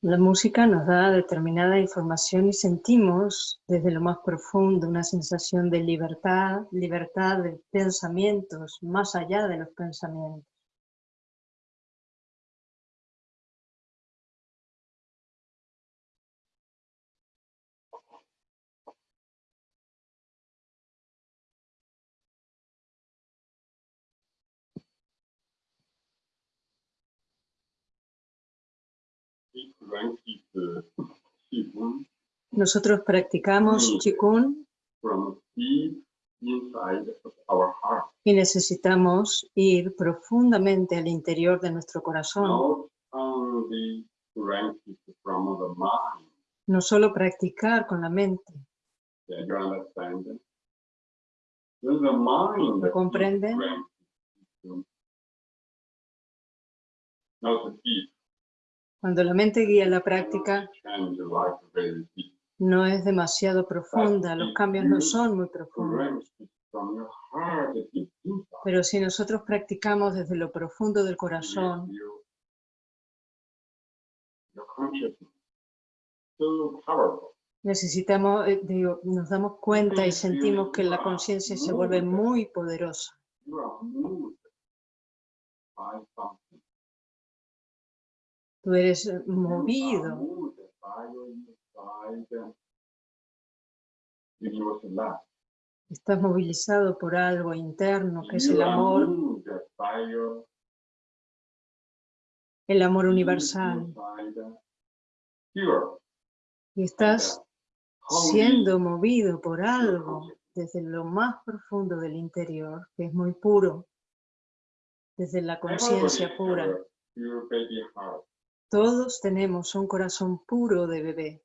La música nos da determinada información y sentimos desde lo más profundo una sensación de libertad, libertad de pensamientos, más allá de los pensamientos. Nosotros practicamos Qigong. Y necesitamos ir profundamente al interior de nuestro corazón. No solo practicar con la mente. ¿Lo comprenden? Cuando la mente guía la práctica, no es demasiado profunda, los cambios no son muy profundos. Pero si nosotros practicamos desde lo profundo del corazón, necesitamos, eh, digo, nos damos cuenta y sentimos que la conciencia se vuelve muy poderosa. Tú eres movido. Estás movilizado por algo interno que es el amor. El amor universal. Y estás siendo movido por algo desde lo más profundo del interior, que es muy puro, desde la conciencia pura. Todos tenemos un corazón puro de bebé.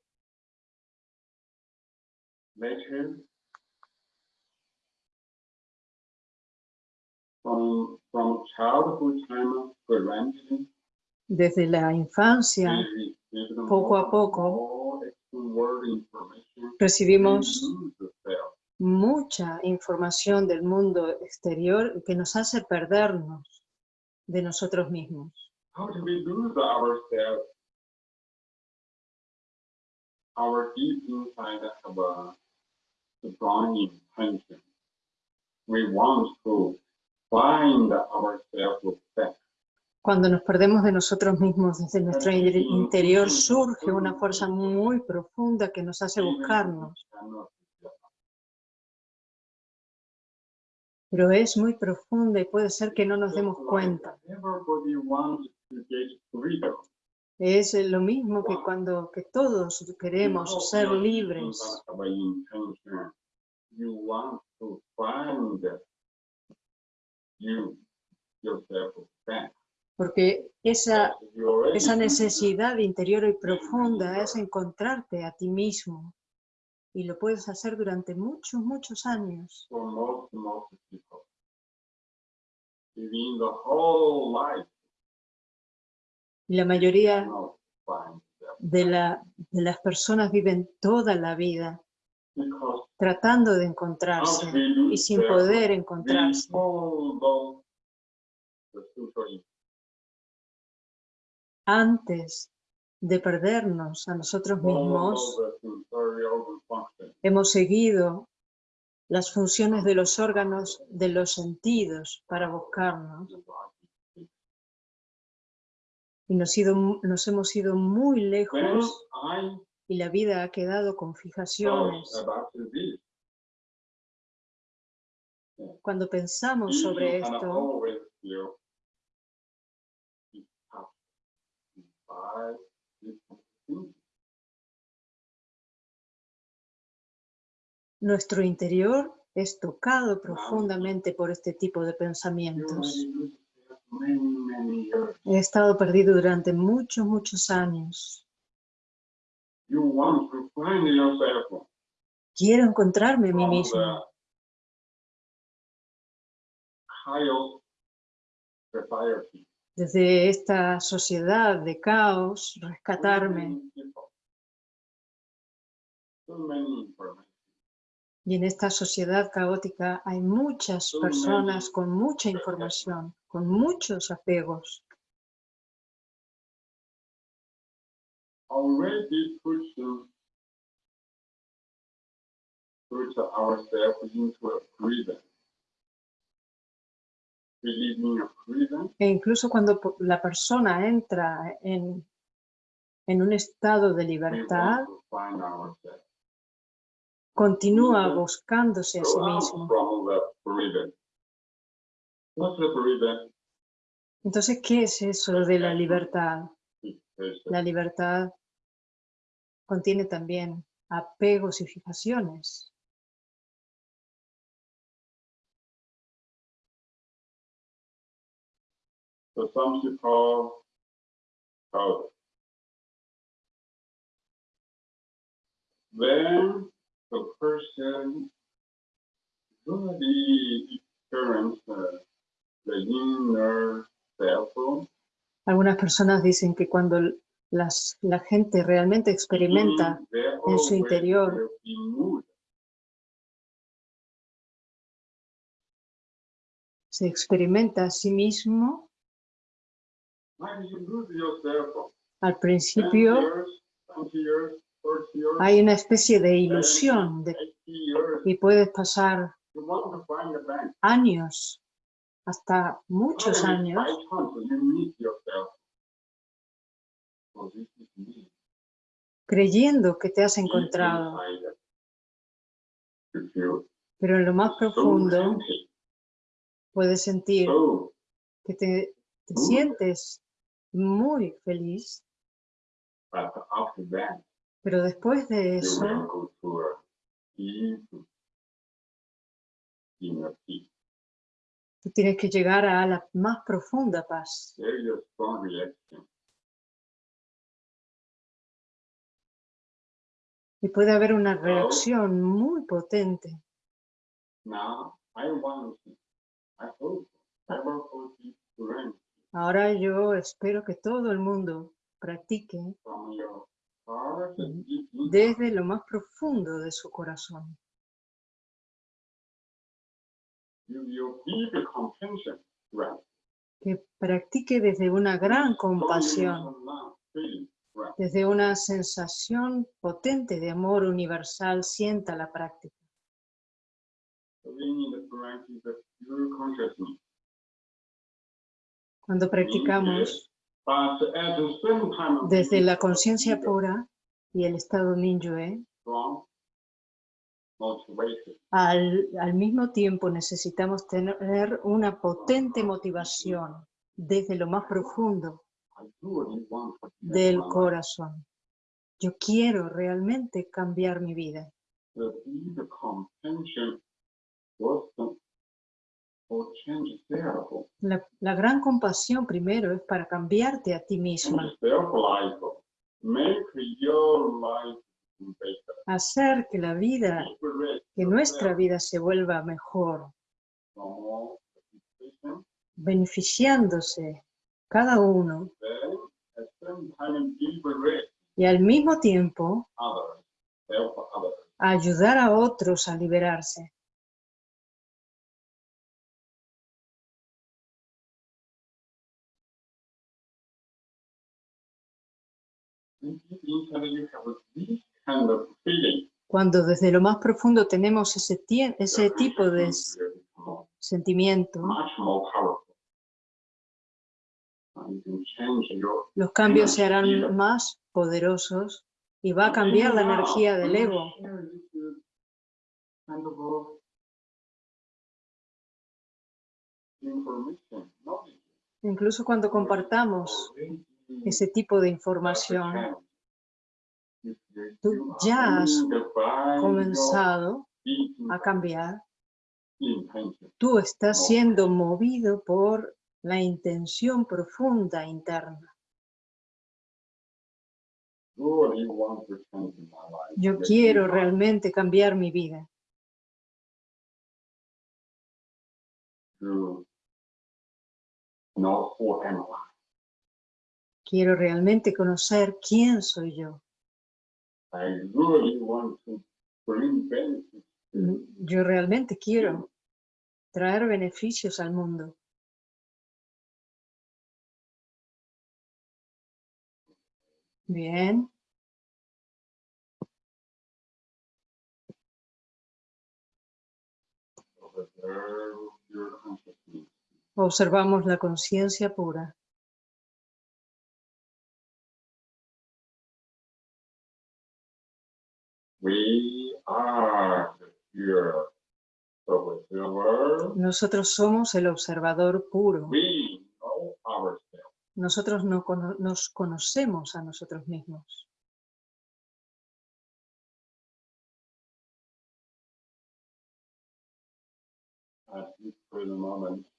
Desde la infancia, poco a poco, recibimos mucha información del mundo exterior que nos hace perdernos de nosotros mismos. How do we lose ourselves? Our deep inside have a strong intention. We want to find ourselves back. Cuando nos perdemos de nosotros mismos desde nuestro interior surge una fuerza muy profunda que nos hace buscarnos. Pero es muy profunda y puede ser que no nos demos cuenta. Es lo mismo que cuando que todos queremos ser libres. Porque esa, esa necesidad interior y profunda es encontrarte a ti mismo. Y lo puedes hacer durante muchos, muchos años. Y la mayoría de, la, de las personas viven toda la vida tratando de encontrarse y sin poder encontrarse. Antes de perdernos a nosotros mismos, hemos seguido las funciones de los órganos de los sentidos para buscarnos y nos, nos hemos ido muy lejos y la vida ha quedado con fijaciones. Cuando pensamos sobre esto, nuestro interior es tocado profundamente por este tipo de pensamientos. He estado perdido durante muchos, muchos años. Quiero encontrarme a mí mismo. Desde esta sociedad de caos, rescatarme. Y en esta sociedad caótica hay muchas personas con mucha información, con muchos apegos. E incluso cuando la persona entra en, en un estado de libertad, continúa buscándose a sí mismo. Entonces, ¿qué es eso de la libertad? La libertad contiene también apegos y fijaciones. So the experience uh, the inner self, Algunas personas dicen que cuando las, la gente realmente experimenta en su interior. se experimenta a sí mismo, al 10 principio years, 20 years, 30 years, hay una especie de 70, ilusión de, 80 years, y puedes pasar años, hasta muchos años, creyendo que te has encontrado, pero en lo más profundo puedes sentir que te, te sientes muy feliz, pero después de eso tú tienes que llegar a la más profunda paz. Y puede haber una reacción muy potente. Ahora yo espero que todo el mundo practique desde lo más profundo de su corazón. Que practique desde una gran compasión, desde una sensación potente de amor universal, sienta la práctica. Cuando practicamos Desde la conciencia pura y el estado strong motivation. al, al mismo tiempo necesitamos tener una potente motivación desde lo más profundo del corazón. Yo quiero realmente cambiar mi vida. La, la gran compasión primero es para cambiarte a ti misma, hacer que la vida, que nuestra vida se vuelva mejor, beneficiándose cada uno. y al mismo tiempo ayudar a otros a liberarse. Cuando desde lo más profundo tenemos ese, tipo de sentimiento, los cambios se harán más poderosos y va a cambiar la energía del ego. Incluso cuando compartamos ese tipo de información, tú ya has comenzado a cambiar, tú estás siendo movido por la intención profunda interna. Yo quiero realmente cambiar mi vida. Quiero realmente conocer quién soy yo. I really want to bring benefits Yo realmente quiero traer beneficios al mundo. Bien. Observamos la conciencia pura. Nosotros somos el observador puro. Nosotros no nos conocemos a nosotros mismos.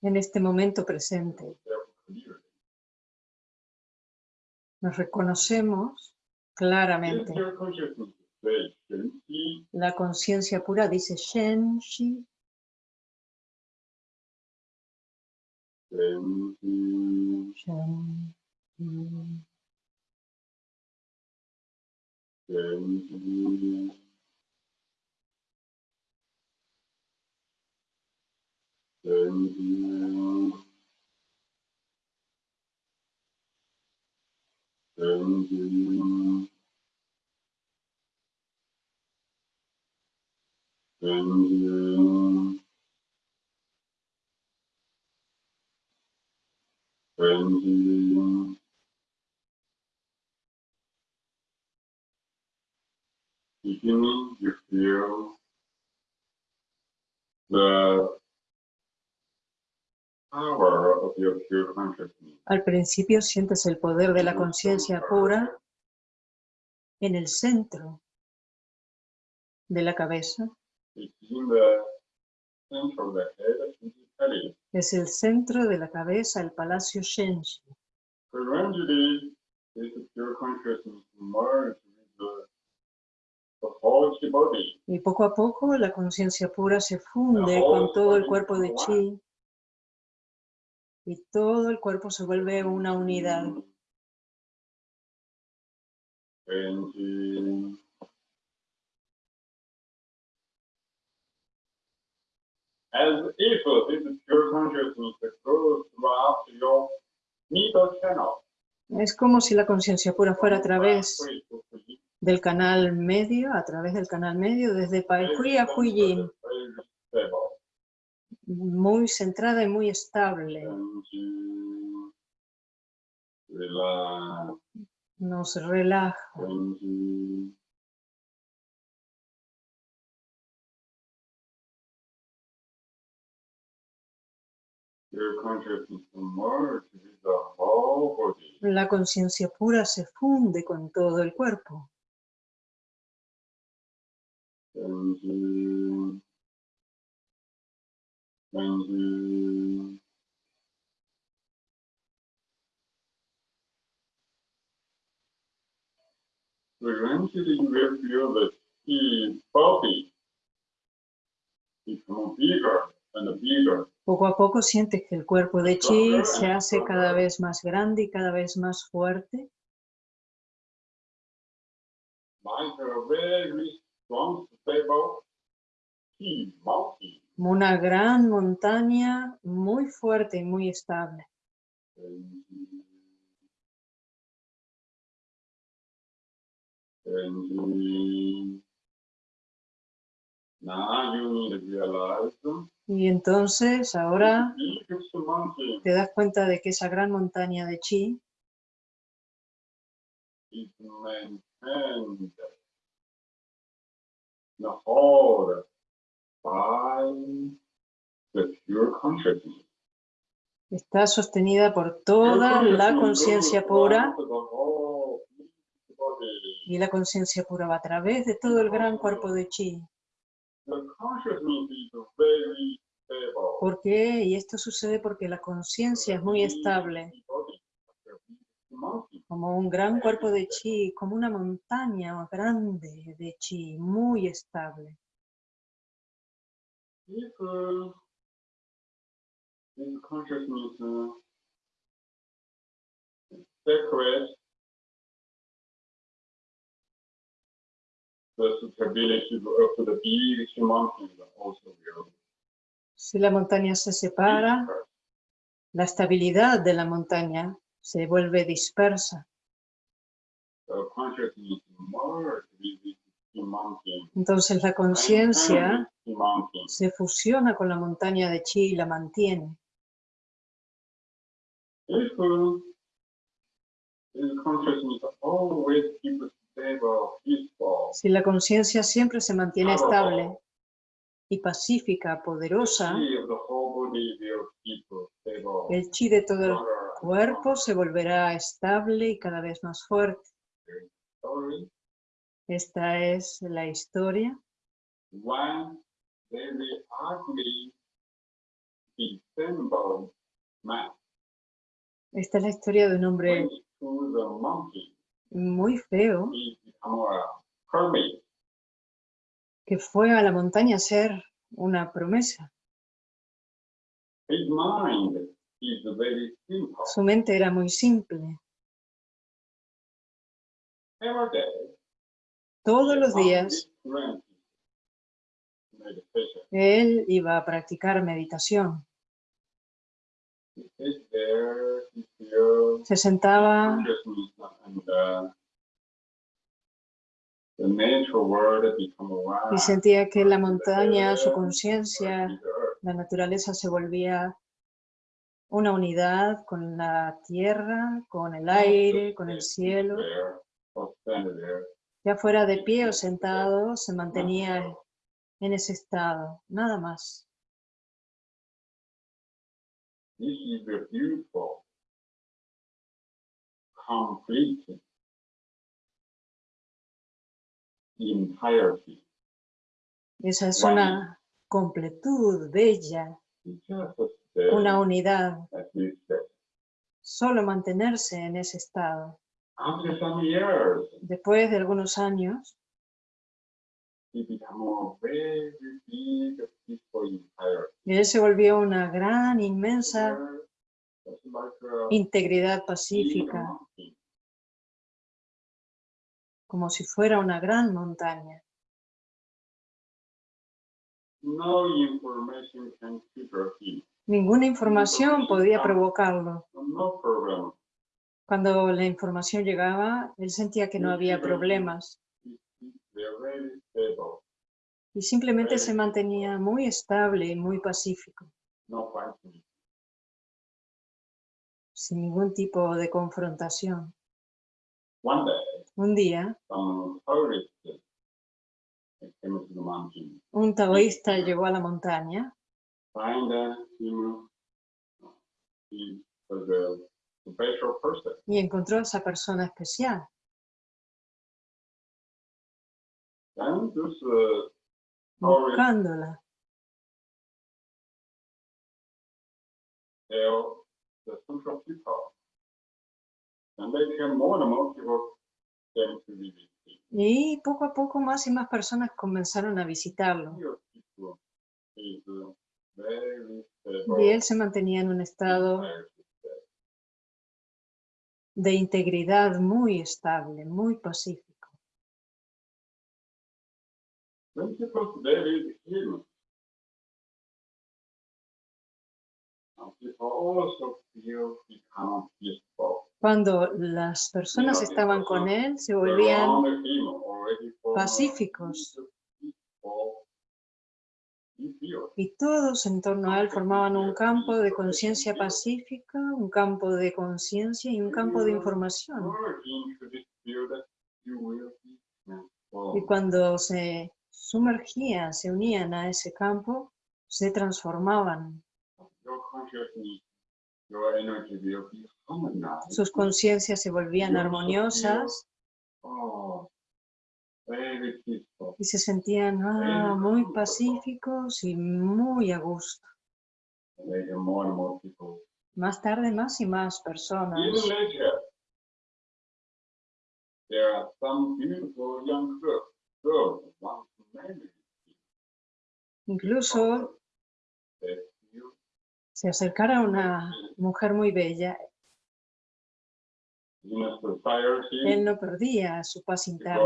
En este momento presente, nos reconocemos claramente. La conciencia pura dice Shen, Shi. Al principio sientes el poder de la conciencia pura en el centro de la cabeza. Es el centro de la cabeza, el palacio Shenji. Y poco a poco la conciencia pura se funde con todo el cuerpo de Chi y todo el cuerpo se vuelve una unidad. As if this pure consciousness goes throughout your middle channel. Es como si la conciencia pura fuera a través del canal medio, a través del canal medio, desde Pai Hui a Huiyin. Muy centrada y muy estable. Nos relaja. La conciencia pura se funde con todo el cuerpo. Eventually you will feel the body become bigger and bigger poco a poco sientes que el cuerpo de Chi se hace cada vez más grande y cada vez más fuerte. Una gran montaña muy fuerte y muy estable. Y entonces ahora te das cuenta de que esa gran montaña de chi está sostenida por toda la conciencia pura. y la conciencia pura va a través de todo el gran cuerpo de chi. ¿Por qué? Y esto sucede porque la conciencia es muy estable. Como un gran cuerpo de chi, como una montaña grande de chi, muy estable. Si la montaña se separa, la estabilidad de la montaña se vuelve dispersa. Entonces la conciencia se fusiona con la montaña de chi y la mantiene. Si la conciencia siempre se mantiene estable y pacífica, poderosa, el chi de todo el cuerpo se volverá estable y cada vez más fuerte. Esta es la historia. Esta es la historia de un hombre muy feo que fue a la montaña a hacer una promesa. Su mente era muy simple. Todos los días él iba a practicar meditación. Se sentaba y sentía que la montaña, su conciencia, la naturaleza se volvía una unidad con la tierra, con el aire, con el cielo. Ya fuera de pie o sentado, se mantenía en ese estado, nada más. Esa es una completud bella, una unidad. Solo mantenerse en ese estado. Después de algunos años, y él se volvió una gran, inmensa integridad pacífica, como si fuera una gran montaña. Ninguna información podía provocarlo. Cuando la información llegaba, él sentía que no había problemas. Y simplemente se mantenía muy estable y muy pacífico. Sin ningún tipo de confrontación. Un día, un taoísta llegó a la montaña y encontró a esa persona especial. Buscándola. Y poco a poco más y más personas comenzaron a visitarlo. Y él se mantenía en un estado de integridad muy estable, muy pacífico. Cuando las personas estaban con él, se volvían pacíficos. Y todos en torno a él formaban un campo de conciencia pacífica, un campo de conciencia y un campo de información. Y cuando se sumergían, se unían a ese campo, se transformaban. Sus conciencias se volvían armoniosas. Y se sentían ah, muy pacíficos y muy a gusto. Más tarde, más y más personas. Incluso se acercara una mujer muy bella. Él no perdía su paz interna.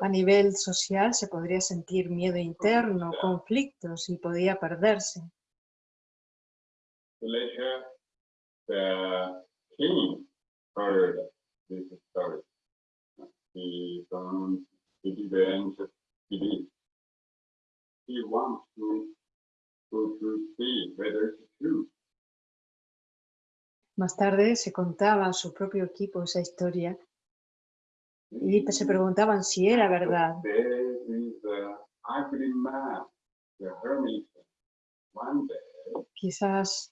A nivel social se podría sentir miedo interno, conflictos y podía perderse. Más tarde se contaba a su propio equipo esa historia. Y se preguntaban si era verdad. Quizás,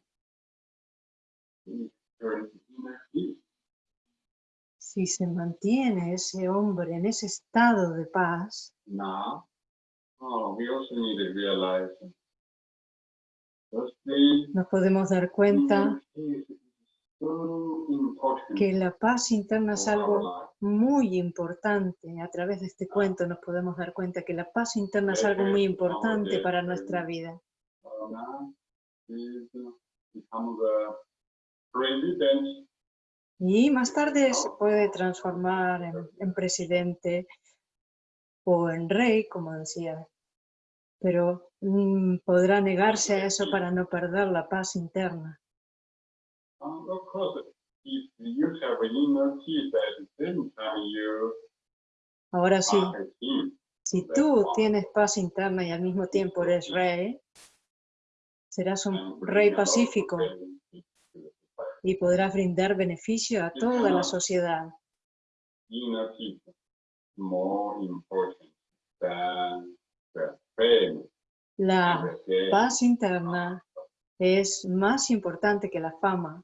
si se mantiene ese hombre en ese estado de paz, oh, nos podemos dar cuenta que la paz interna es algo muy importante. A través de este cuento nos podemos dar cuenta que la paz interna es algo muy importante para nuestra vida. Y más tarde se puede transformar en, presidente o en rey, como decía. Pero mm, podrá negarse a eso para no perder la paz interna. Ahora sí, si tú tienes paz interna y al mismo tiempo eres rey, serás un rey pacífico y podrás brindar beneficio a toda la sociedad. La paz interna es más importante que la fama.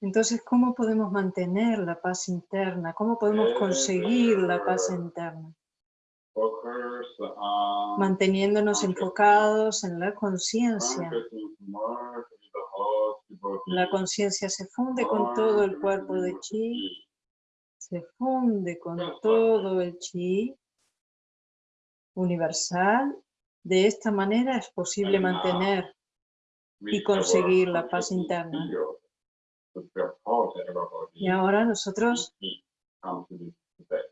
Entonces, ¿cómo podemos mantener la paz interna? ¿Cómo podemos conseguir la paz interna? Manteniéndonos enfocados en la conciencia. La conciencia se funde con todo el cuerpo de chi, se funde con todo el chi universal. De esta manera es posible mantener y conseguir la paz interna. Y ahora nosotros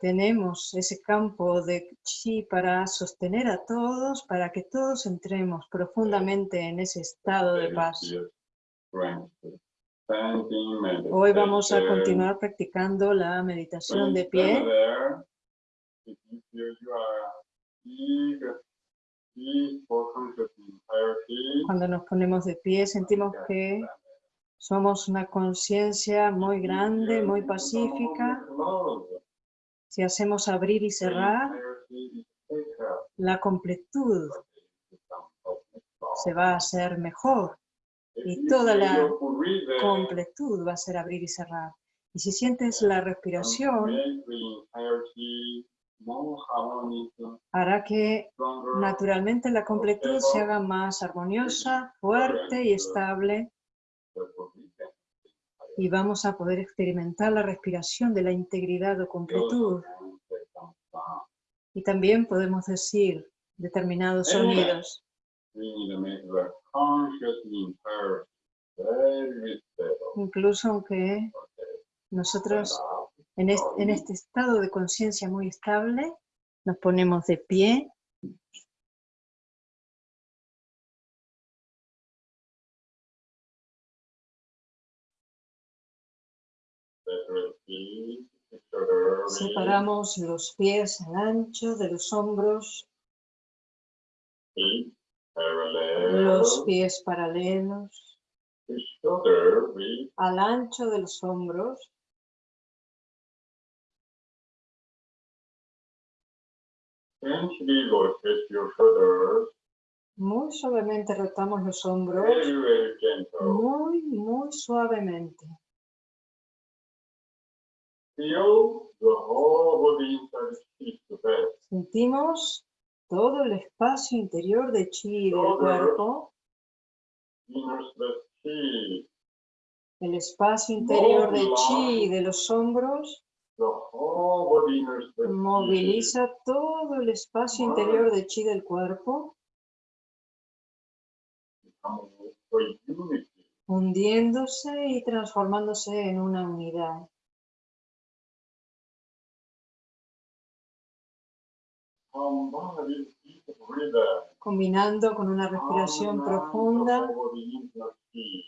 tenemos ese campo de chi para sostener a todos, para que todos entremos profundamente en ese estado de paz. Hoy vamos a continuar practicando la meditación de pie. Cuando nos ponemos de pie sentimos que somos una conciencia muy grande, muy pacífica. Si hacemos abrir y cerrar, la completud se va a hacer mejor y toda la completud va a ser abrir y cerrar. Y si sientes la respiración, hará que naturalmente la completud se haga más armoniosa, fuerte y estable y vamos a poder experimentar la respiración de la integridad o completud. Y también podemos decir determinados sonidos. Incluso aunque nosotros en este, estado de conciencia muy estable, nos ponemos de pie. Separamos los pies al ancho de los hombros. Los pies paralelos. Al ancho de los hombros. Muy suavemente rotamos los hombros. Muy, muy suavemente. Sentimos todo el espacio interior de chi del cuerpo. El espacio interior de chi de los hombros. Moviliza todo el espacio interior de chi del cuerpo, hundiéndose y transformándose en una unidad. Combinando con una respiración profunda,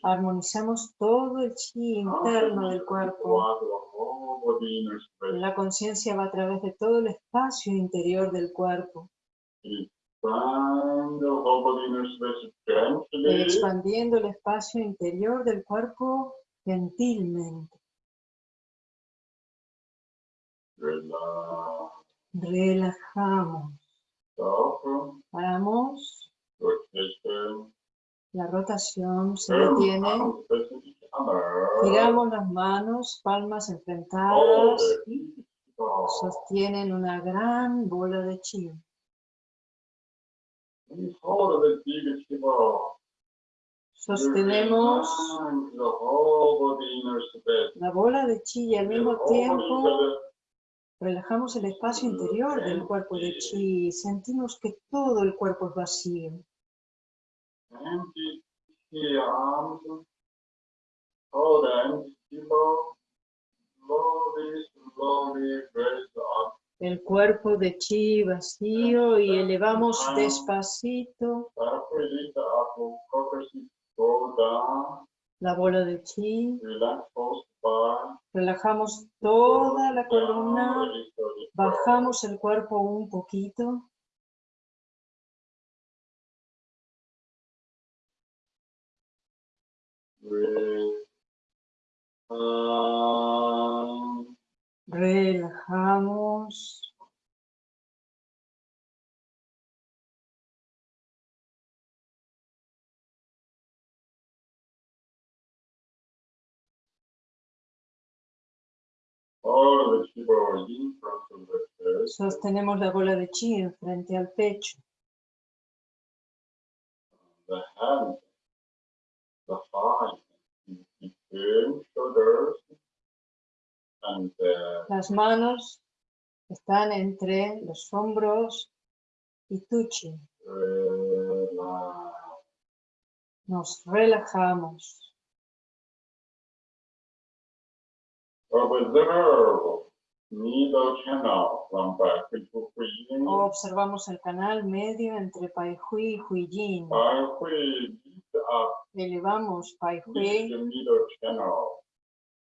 armonizamos todo el chi interno del cuerpo. La conciencia va a través de todo el espacio interior del cuerpo, expandiendo el espacio interior del cuerpo gentilmente. Relax. Relajamos. Paramos. La rotación se detiene. other. Giramos las manos, palmas enfrentadas y stop. sostienen una gran bola de chi. Sostenemos la bola de chi y al mismo tiempo relajamos el espacio interior del cuerpo de chi. Sentimos que todo el cuerpo es vacío. El cuerpo de chi vacío y elevamos despacito La bola de chi. Relajamos toda la columna. Bajamos el cuerpo un poquito. Relajamos. Sostenemos la bola de chi enfrente al pecho. Las manos están entre los hombros y tuchi. relax. Nos relajamos. Observamos el canal medio entre Pai Hui y Hui Yin. By Hui, lift up, Elevamos Pai lift Hui, the middle channel.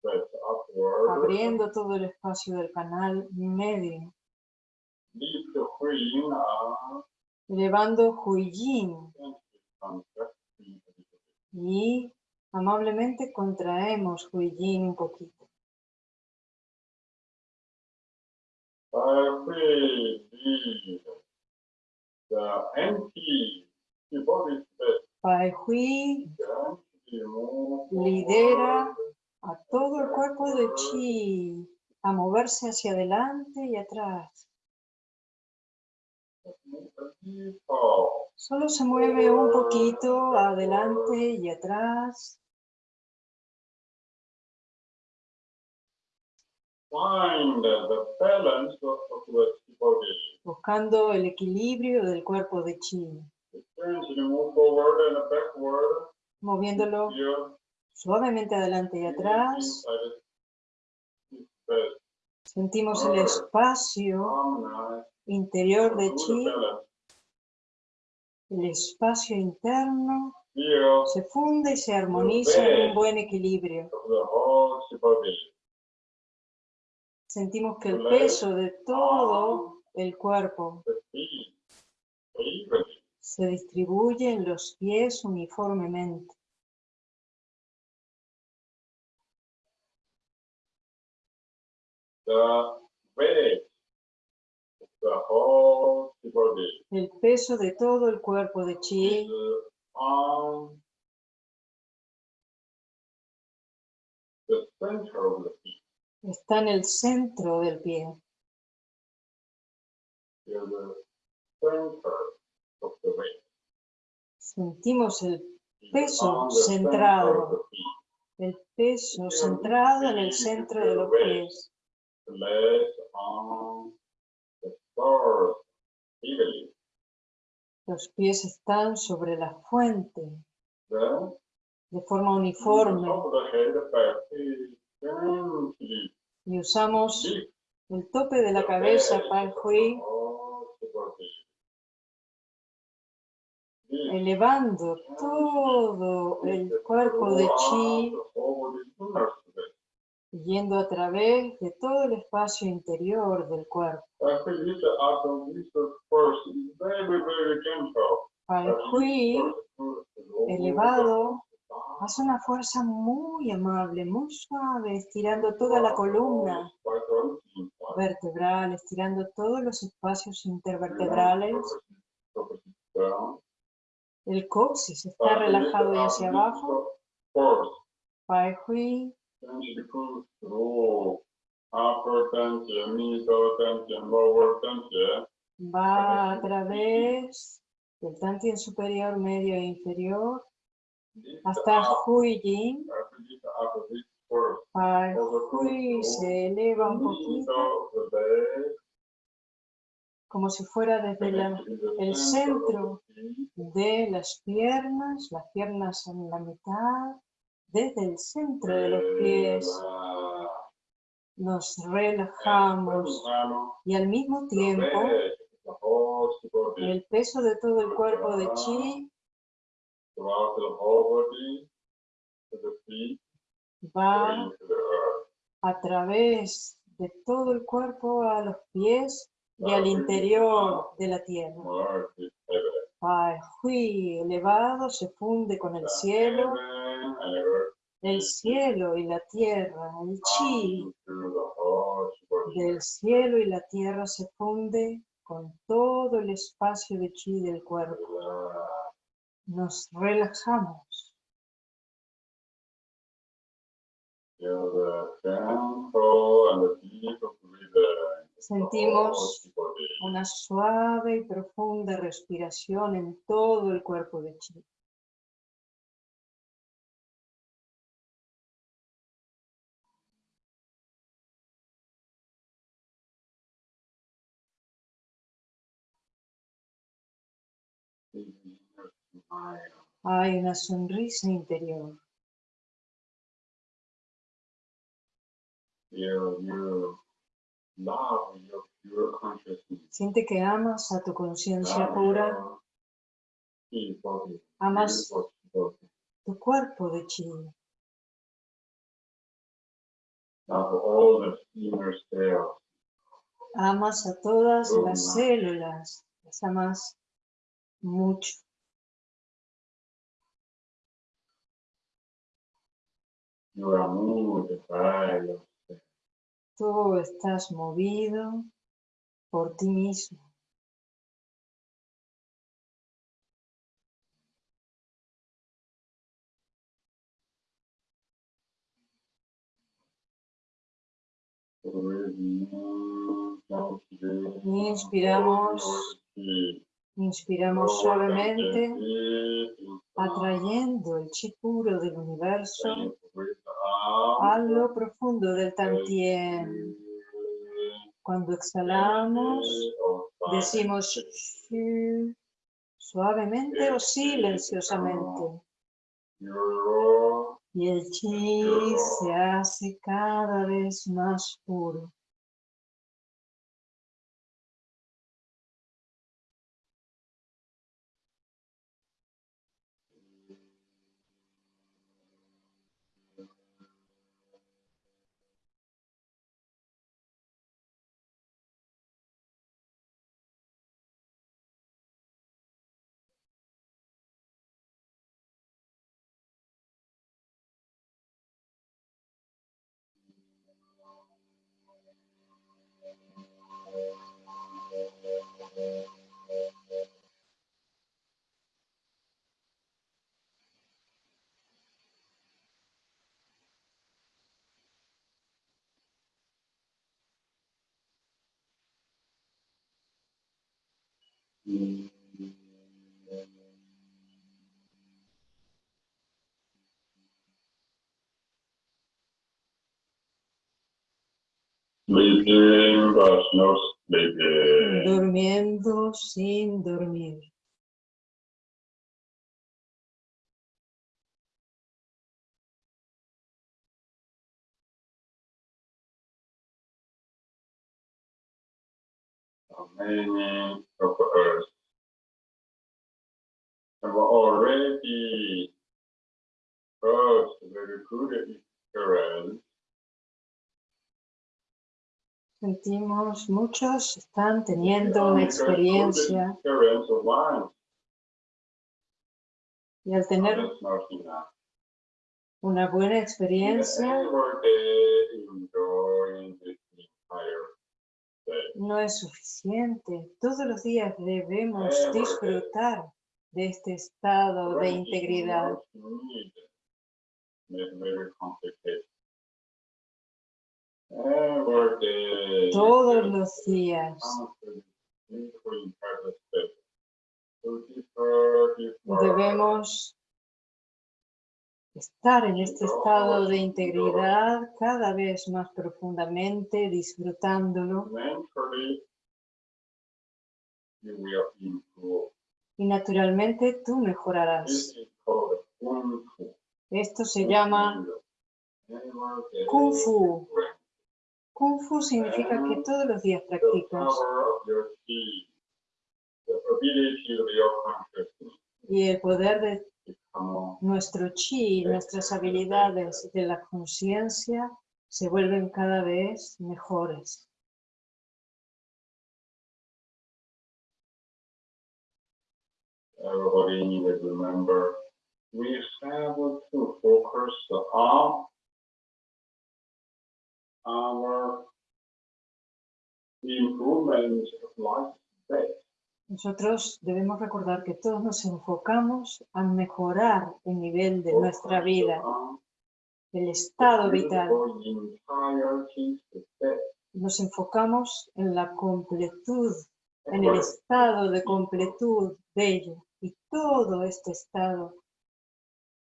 That's upward. abriendo todo el espacio del canal medio. Elevando Hui Yin Contract. y amablemente contraemos Hui Yin un poquito. Pai Hui lidera a todo el cuerpo de Chi a moverse hacia adelante y atrás. Solo se mueve un poquito adelante y atrás. Buscando el equilibrio del cuerpo de chi, moviéndolo suavemente adelante y atrás. Sentimos el espacio interior de chi, el espacio interno se funde y se armoniza en un buen equilibrio. Sentimos que el peso de todo el cuerpo The se distribuye en los pies uniformemente. The El peso de todo el cuerpo de chi está en el centro del pie. Sentimos el peso centrado, el peso centrado en el centro de los pies. Los pies están sobre la fuente de forma uniforme y usamos el tope de la cabeza para Hui elevando todo el cuerpo de Chi yendo a través de todo el espacio interior del cuerpo. Pai Hui elevado hace una fuerza muy amable, muy suave, estirando toda la columna. vertebral, estirando todos los espacios intervertebrales. El coxis está relajado y hacia abajo. Pai Hui Va a través del tantien superior, medio e inferior hasta Hui Yin. Se eleva un poquito. Como si fuera desde el centro de las piernas, las piernas en la mitad, desde el centro de los pies nos relajamos. Y al mismo tiempo el peso de todo el cuerpo de chi va a través de todo el cuerpo a los pies y al interior de la tierra. Pai Hui elevado se funde con el cielo. el cielo y la tierra, el chi del cielo y la tierra se funde con todo el espacio de chi del cuerpo. Nos relajamos. Sentimos una suave y profunda respiración en todo el cuerpo de chi. Hay una sonrisa interior. Siente que amas a tu conciencia pura. Amas tu cuerpo de chi. Amas a todas las células. Las amas mucho. Tú estás movido por ti mismo. Inspiramos, inspiramos suavemente, atrayendo el chi puro del universo a lo profundo del Tantien. Cuando exhalamos, decimos suavemente o silenciosamente. Y el chi se hace cada vez más puro. Luke Eh, eh. Durmiendo sin dormir. Many eh, of us have already oh, first very good Sentimos, muchos están teniendo una experiencia y al tener una buena experiencia no es suficiente. Todos los días debemos disfrutar de este estado de integridad. Todos los días. Debemos estar en este estado de integridad cada vez más profundamente, disfrutándolo. Y naturalmente tú mejorarás. Esto se llama Kung Fu. Kung Fu significa que todos los días practicas. Y el poder de nuestro chi, nuestras habilidades de la conciencia se vuelven cada vez mejores. Everybody needs to remember we have to focus nosotros debemos recordar que todos nos enfocamos a mejorar el nivel de nuestra vida, el estado vital. Nos enfocamos en la completud, en el estado de completud bello. Y todo este estado,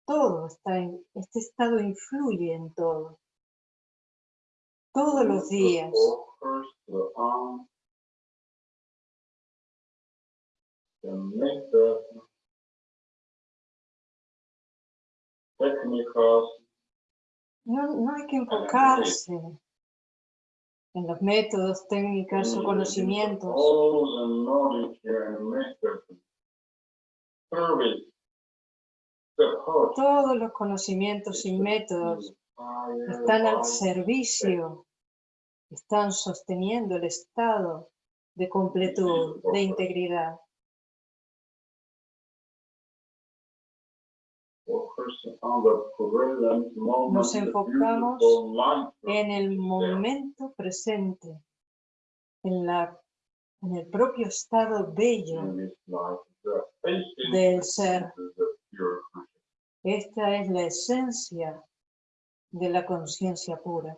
todo está en, este estado influye en todo todos los días. No, no hay que enfocarse en los métodos, técnicas o conocimientos. Todos los conocimientos y métodos están al servicio están sosteniendo el estado de completud, de integridad. Nos enfocamos en el momento presente, en, la, en el propio estado bello del ser. Esta es la esencia de la conciencia pura.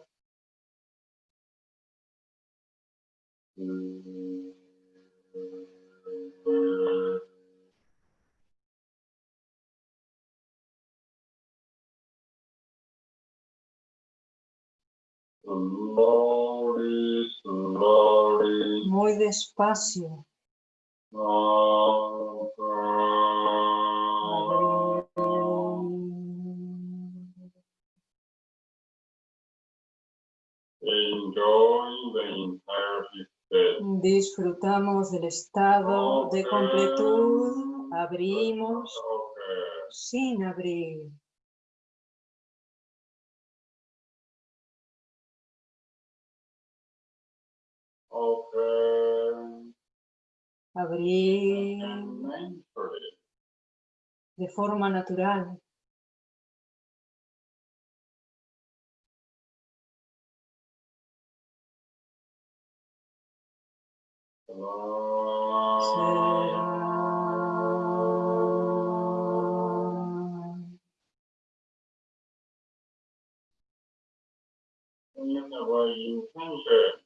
Muy despacio. Enjoy the entire Disfrutamos del estado de completud, abrimos sin abrir. Abrir de forma natural.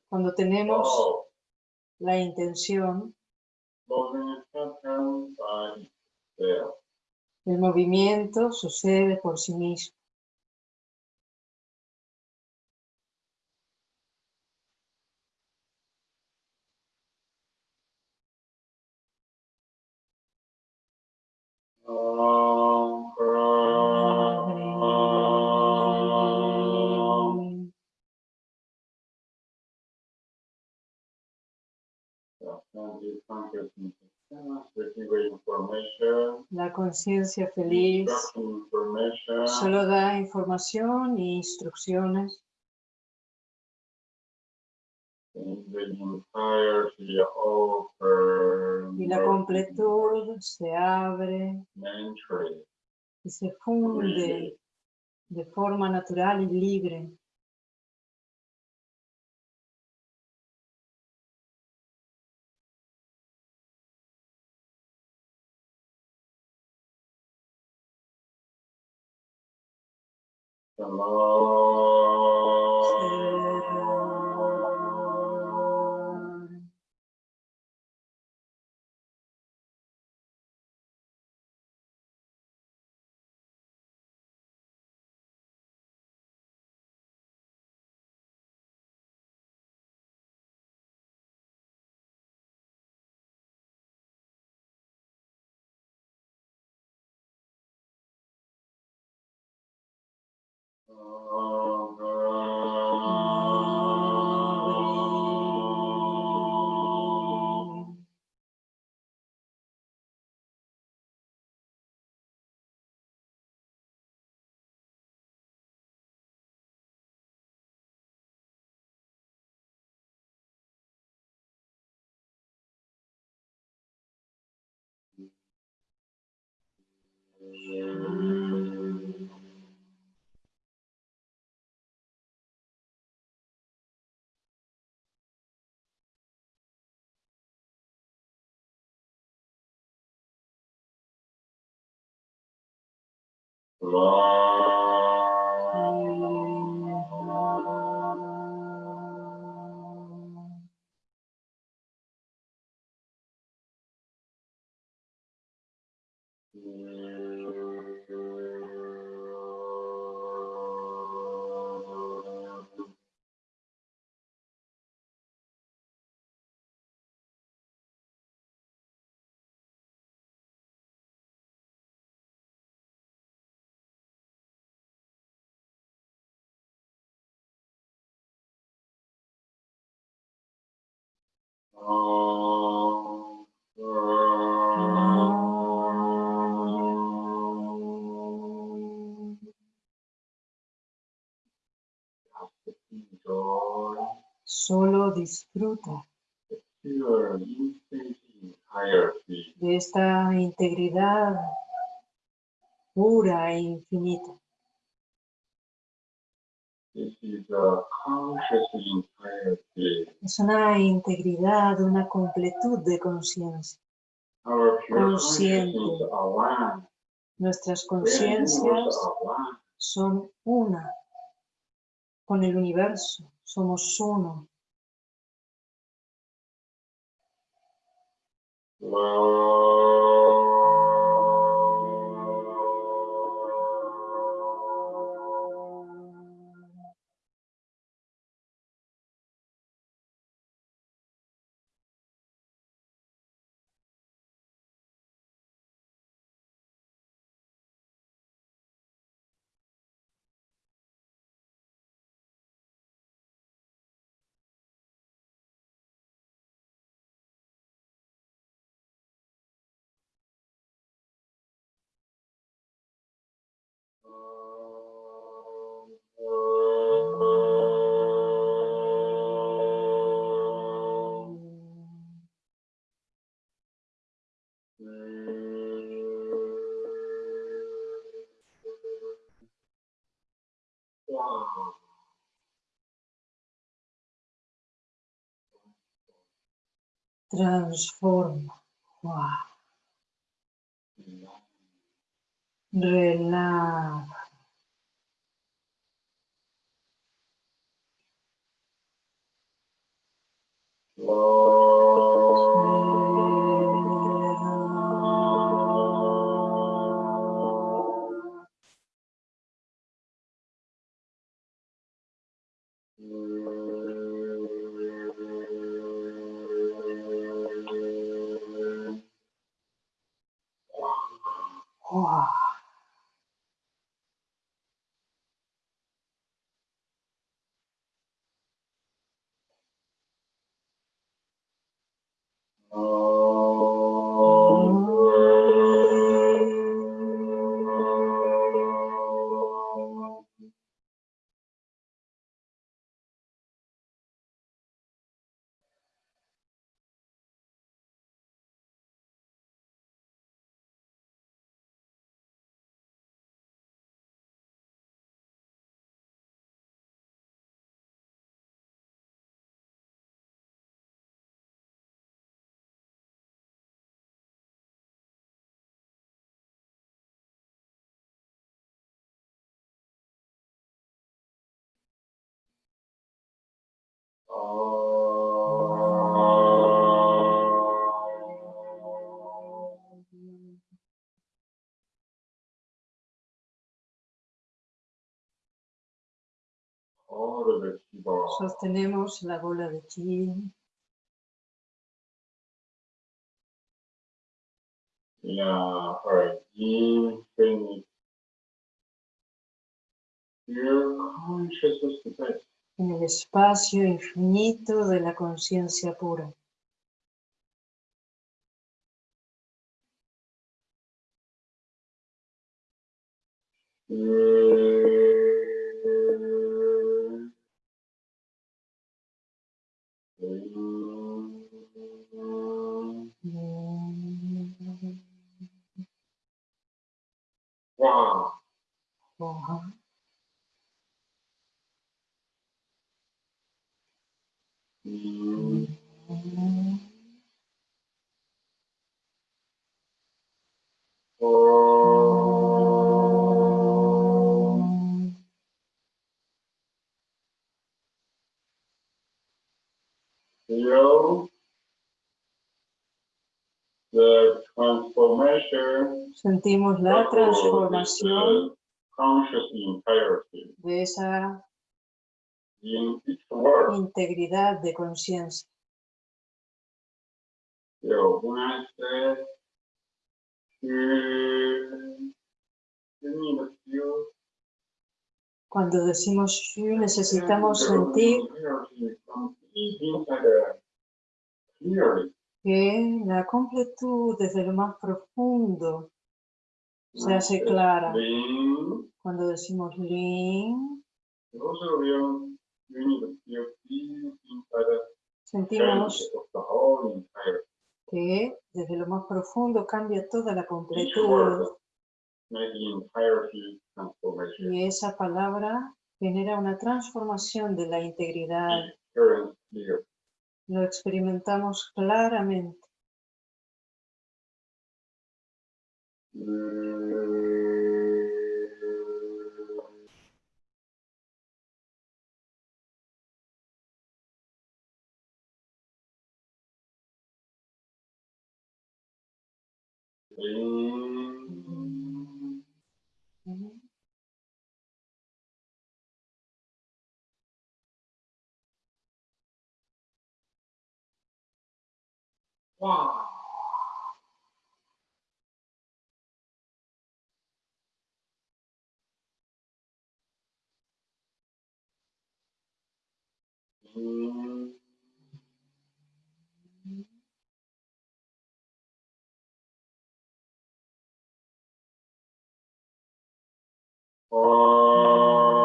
Cuando tenemos la intención, el movimiento sucede por sí mismo. La conciencia feliz solo da información e instrucciones. Y la completud se abre y se funde de forma natural y libre. 怎么 Allah. Solo disfruta de esta integridad pura e infinita. Es una integridad, una completud de conciencia. Consciente. Nuestras conciencias son una con el universo. Somos uno. Transforma. Relaja. Sostenemos la bola de chi. Yeah. Your consciousness. En el espacio infinito de la conciencia pura. Sentimos la transformación de esa integridad de conciencia. Cuando decimos necesitamos sentir que la completud desde lo más profundo se hace clara. Cuando decimos Lin, sentimos que desde lo más profundo cambia toda la completud. Y esa palabra genera una transformación de la integridad. Lo experimentamos claramente. Wow. Mm. Oh.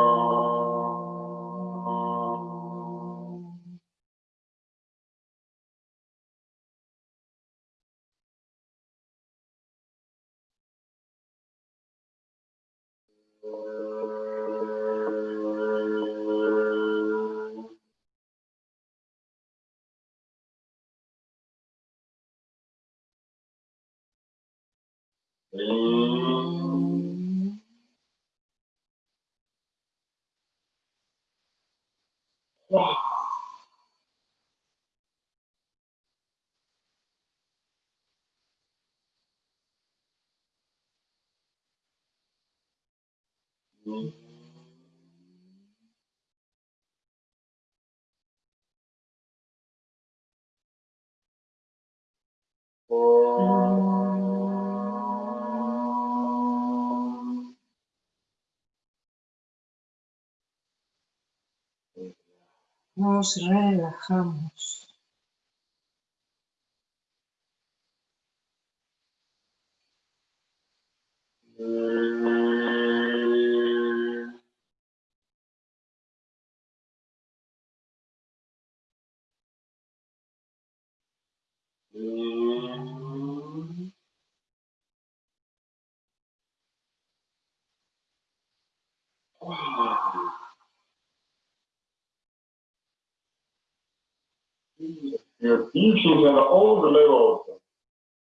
Nos relajamos.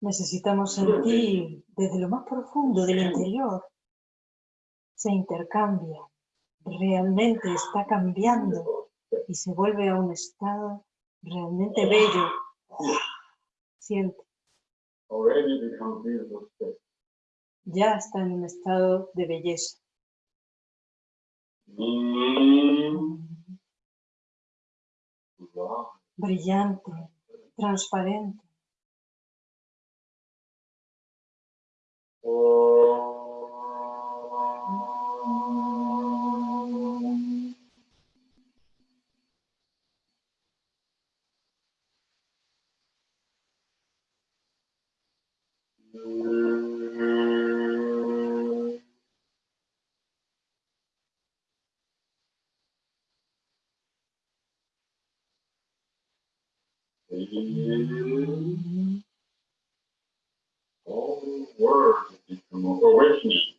Necesitamos sentir desde lo más profundo del interior. Se intercambia, realmente está cambiando y se vuelve a un estado realmente bello. Siente. Ya está en un estado de belleza. Brillante, transparente.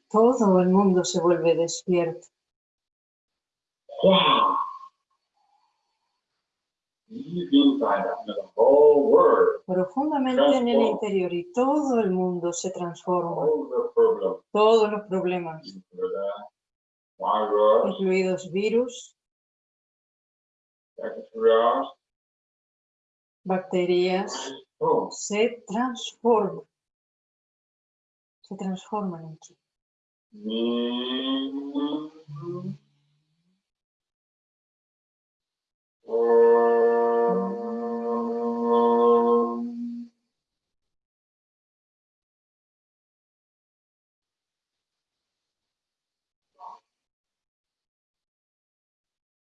Todo el mundo se vuelve despierto. Profundamente en el interior y todo el mundo se transforma. Todos los problemas, incluidos virus, bacterias, se transforman. Se transforman en.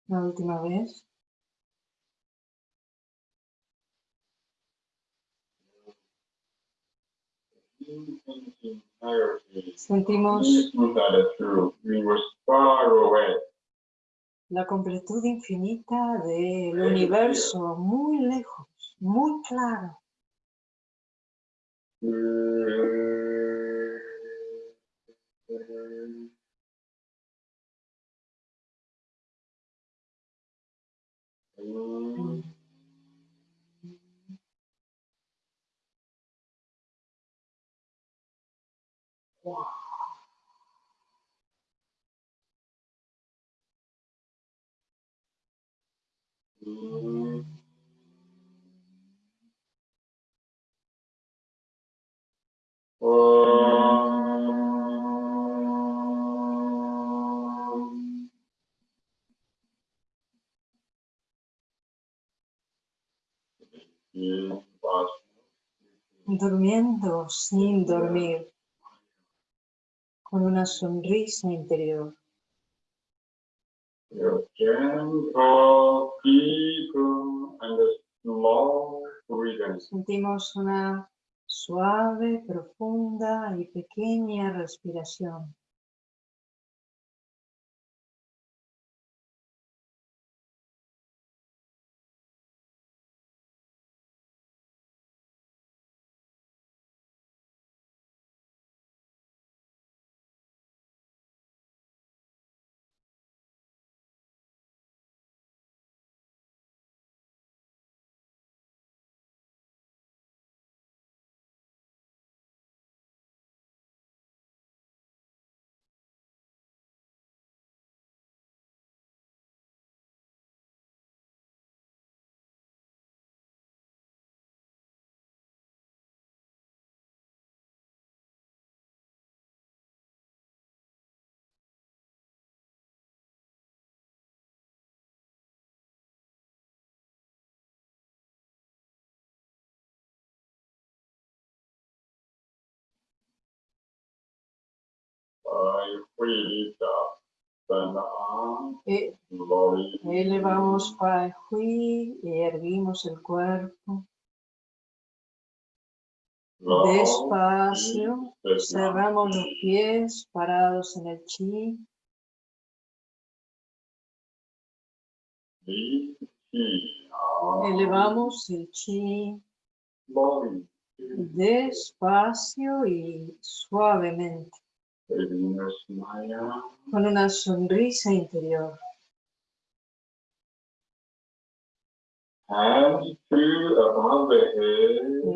La última vez. Sentimos la completud infinita del universo muy lejos, muy claro. Durmiendo sin dormir, con una sonrisa interior. Sentimos una suave, profunda y pequeña respiración. E elevamos Pai Hui y erguimos el cuerpo. Despacio, cerramos los pies parados en el chi. Elevamos el chi despacio y suavemente con una sonrisa interior.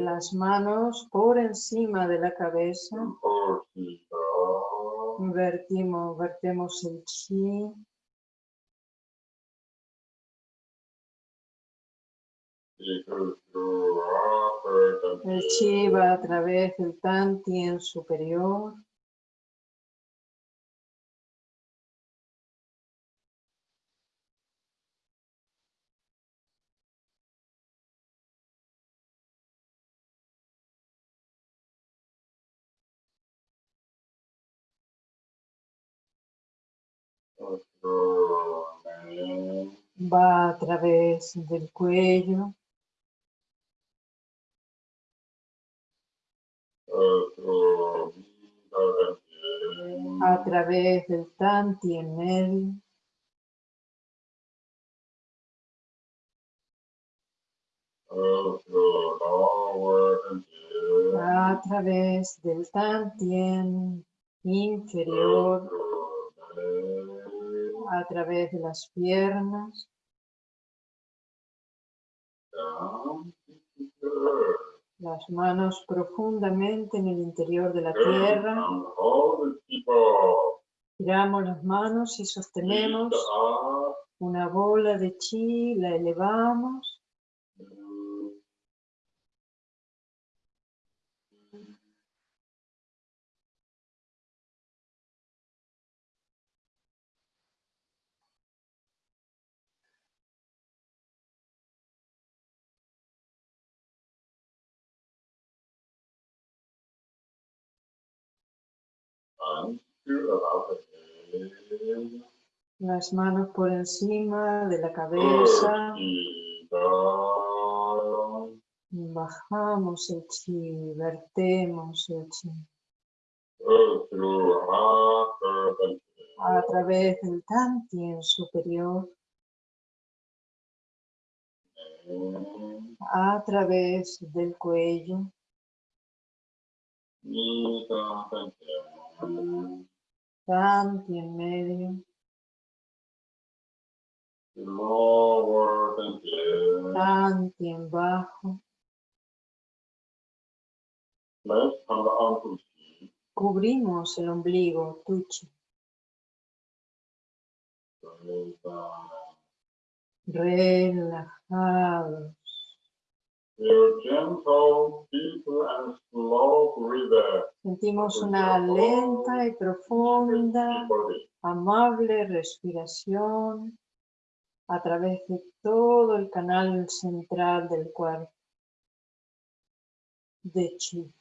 Las manos por encima de la cabeza. Vertimos, vertemos el chi. El chi va a través del tantien superior. Va a través del cuello. A través del tanti en medio. A través del tantien inferior a través de las piernas. Las manos profundamente en el interior de la tierra. Giramos las manos y sostenemos una bola de chi, la elevamos. Las manos por encima de la cabeza. Bajamos el chi, vertemos el chi. A través del tantien superior. A través del cuello. Tanti en medio. Tanti en bajo. Cubrimos el ombligo, tuchi. Relajados. Sentimos una lenta y profunda, amable respiración a través de todo el canal central del cuerpo. De Chi.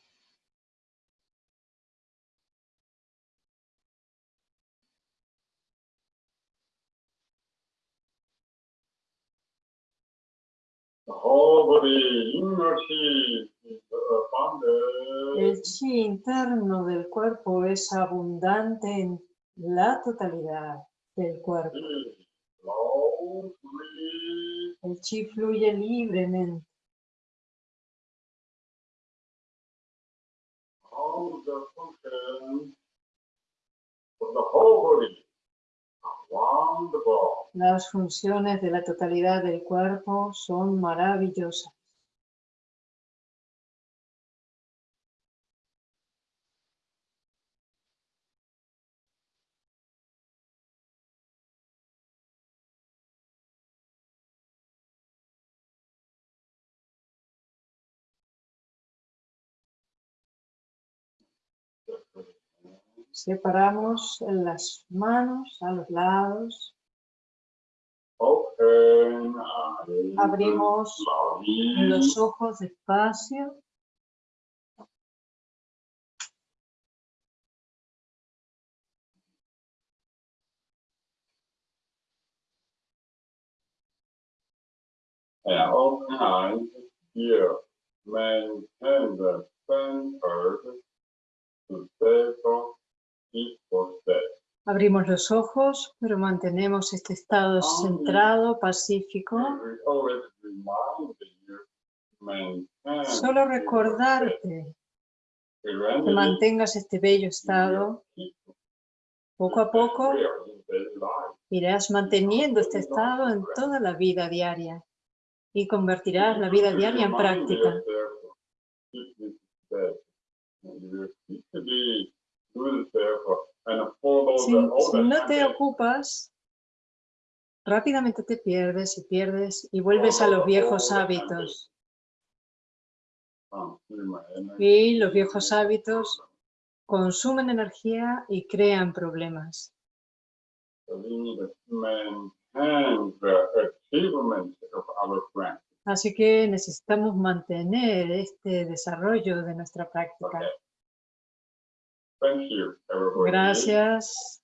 El chi interno del cuerpo es abundante en la totalidad del cuerpo. El chi fluye libremente. Las funciones de la totalidad del cuerpo son maravillosas. Separamos las manos a los lados. Abrimos los ojos despacio. Open eyes here. Maintain the center to stay focused. Abrimos los ojos, pero mantenemos este estado centrado, pacífico. Solo recordarte que mantengas este bello estado. Poco a poco irás manteniendo este estado en toda la vida diaria y convertirás la vida diaria en práctica. Si, si no te ocupas, rápidamente te pierdes y pierdes y vuelves a los viejos hábitos. Y los viejos hábitos consumen energía y crean problemas. Así que necesitamos mantener este desarrollo de nuestra práctica. Gracias.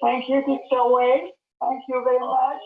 Thank you, Teacher Wei. Thank you very much.